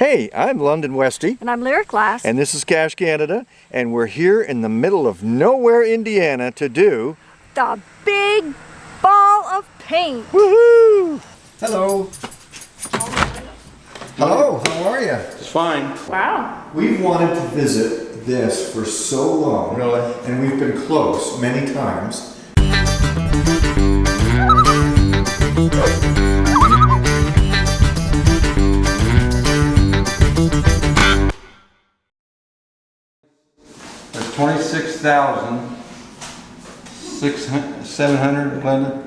Hey, I'm London Westy, And I'm Lyric Glass. and this is Cache Canada, and we're here in the middle of nowhere, Indiana to do the big ball of paint. woohoo! Hello. Hello, how are you? It's fine. Wow. We've wanted to visit this for so long. Really? And we've been close many times. twenty-six thousand, six hun, seven hundred, Glenda?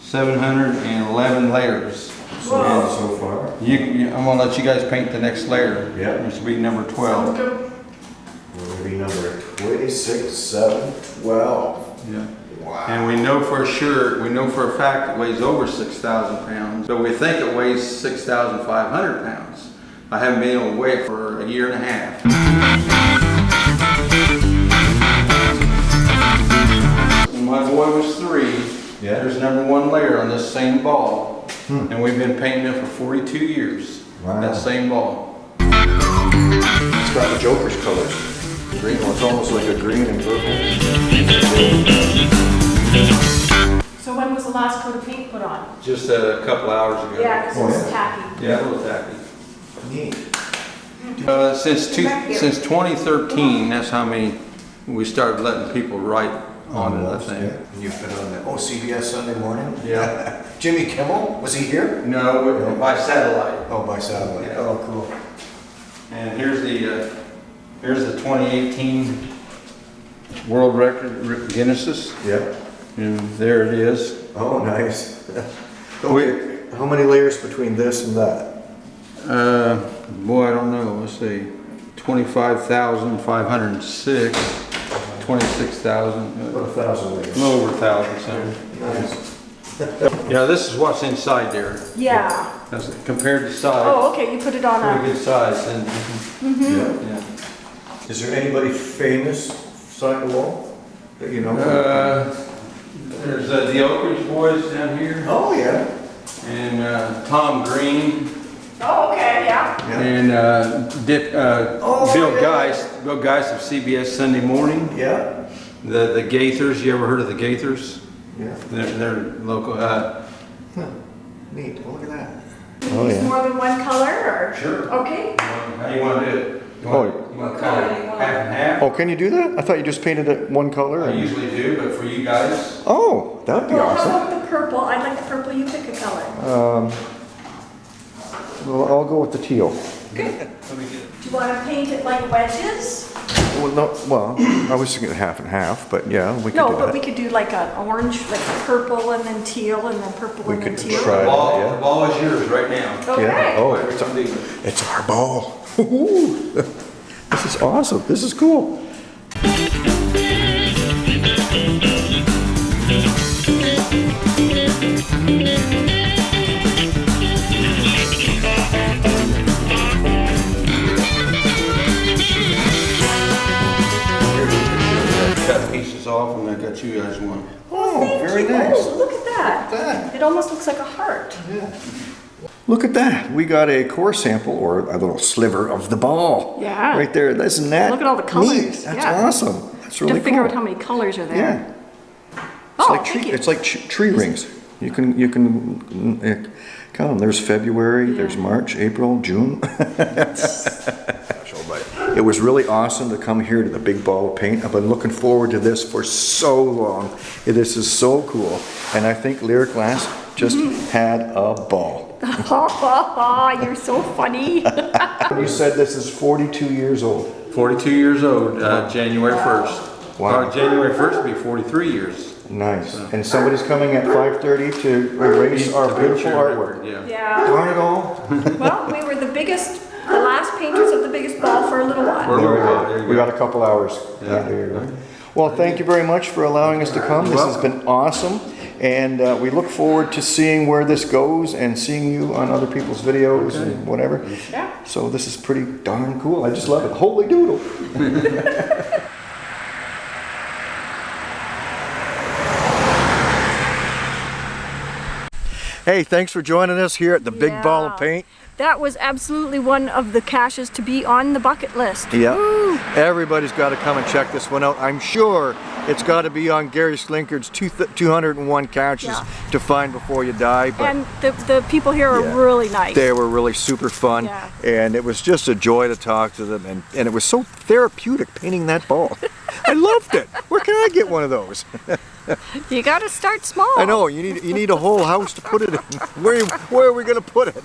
Seven hundred and eleven layers. So, so far. You, you, I'm gonna let you guys paint the next layer. Yeah. Which will be number twelve. We're gonna be number 26, 7, 12. Yeah. Wow. And we know for sure, we know for a fact it weighs over six thousand pounds, but we think it weighs six thousand five hundred pounds. I haven't been able to weigh it for a year and a half. Number one layer on this same ball. And we've been painting it for forty-two years. Wow. That same ball. It's got the Joker's colors. Green, well, it's almost like a green and purple. So when was the last coat of paint put on? Just a couple hours ago. Yeah, because Oh, it was yeah. tacky. Yeah, a little tacky. Neat. Uh, since two, since 2013, that's how many, we started letting people write on it, I think. And You've been on the, oh, CBS Sunday morning? Yeah. Jimmy Kimmel, was he here? No, we- by satellite. Oh, by satellite. Yeah. Oh, cool. And here's the, uh, here's the 2018 world record Guinnesses, Yep. and there it is. Oh, nice. Okay, how many layers between this and that? Uh, boy, I don't know, let's see, 25,506, 26,000, About a thousand layers. a little over a thousand, so. Nice. Yeah, this is what's inside there. Yeah. That's compared to size. Oh, okay, you put it on Pretty a, good size, and, Yeah. yeah. Is there anybody famous side the wall that you know? Uh, there's uh, the Oak Ridge Boys down here, Oh, yeah. and uh, Tom Green, oh, okay, yeah. Yeah. and uh, Dick, uh, Oh, Bill yeah. Geist, Bill Geist of CBS Sunday Morning. Yeah? The the Gaithers, you ever heard of the Gaithers? Yeah. They're, they're local. Uh, Huh. Neat, well, look at that. Oh, yeah. More than one color or? Sure. Okay. how you want to do it? You Oh. you want to cut it half and half? Oh, can you do that? I thought you just painted it one color. I usually do, but for you guys, Oh, that'd be Well, how awesome. about the purple? I'd like the purple, you pick a color. Um, well, I'll go with the teal. Good. Let me get. Do you want to paint it like wedges? Well, no, well, I was thinking half and half, but yeah, we could No, do but we could do like an orange, like purple and then teal and then purple We and then could teal. try- The ball, yeah. the ball is yours right now. Okay. Yeah. Oh, it's, you wanna do with it. it's our ball. Woo-hoo. This is awesome. This is cool. One. Oh, very nice. Oh, look at that. that. It almost looks like a heart. Yeah. Look at that. We got a core sample or a little sliver of the ball. Yeah. Right there. Isn't that Look at all the neat? colors. That's Yeah. awesome. That's To really figure cool. out how many colors are Yeah. there. It's Oh, like thank tree, you. it's like tree rings. You can, you can mm, eh, count them. There's February, there's March, April, June. It was really awesome to come here to the big ball of paint. I've been looking forward to this for so long. This is so cool. And I think Lyric Glass just Mm-hmm. had a ball. You're so funny. You said this is 42 years old. 42 years old, uh, January 1st. Wow. Or January 1st will be 43 years. Nice. And somebody's coming at 5:30 to erase our To beautiful artwork. Yeah. Yeah. Darn it all. Well, we were the biggest, the last painters of the biggest ball for a little while. a little while, there We go. got a couple hours. Yeah. There you go. Well, thank you very much for allowing us to come. This has been awesome. And uh, we look forward to seeing where this goes and seeing you on other people's videos and whatever. Yeah. So this is pretty darn cool. I just love it. Holy doodle. Hey, thanks for joining us here at the Big Ball of Paint. That was absolutely one of the caches to be on the bucket list. Yeah. Woo! Everybody's got to come and check this one out. I'm sure it's got to be on Gary Slinkard's two 201 caches Yeah. to find before you die. But And the, the people here are Yeah. really nice. they were really super fun, Yeah. and it was just a joy to talk to them, and, and it was so therapeutic painting that ball. I loved it. Where can I get one of those? You gotta start small. I know you need you need a whole house to put it in. Where where are we going to put it?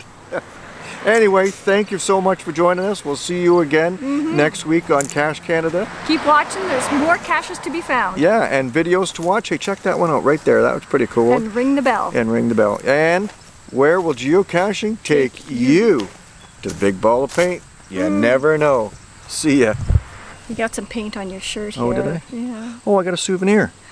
Anyway, thank you so much for joining us. We'll see you again Mm-hmm. next week on Cache Canada. Keep watching, there's more caches to be found. Yeah, and videos to watch. Hey, check that one out right there. That was pretty cool. And ring the bell. and ring the bell. And where will geocaching take you? To the big ball of paint? You Mm. never know. See ya. You got some paint on your shirt here. Oh, did I? Yeah. Oh, I got a souvenir.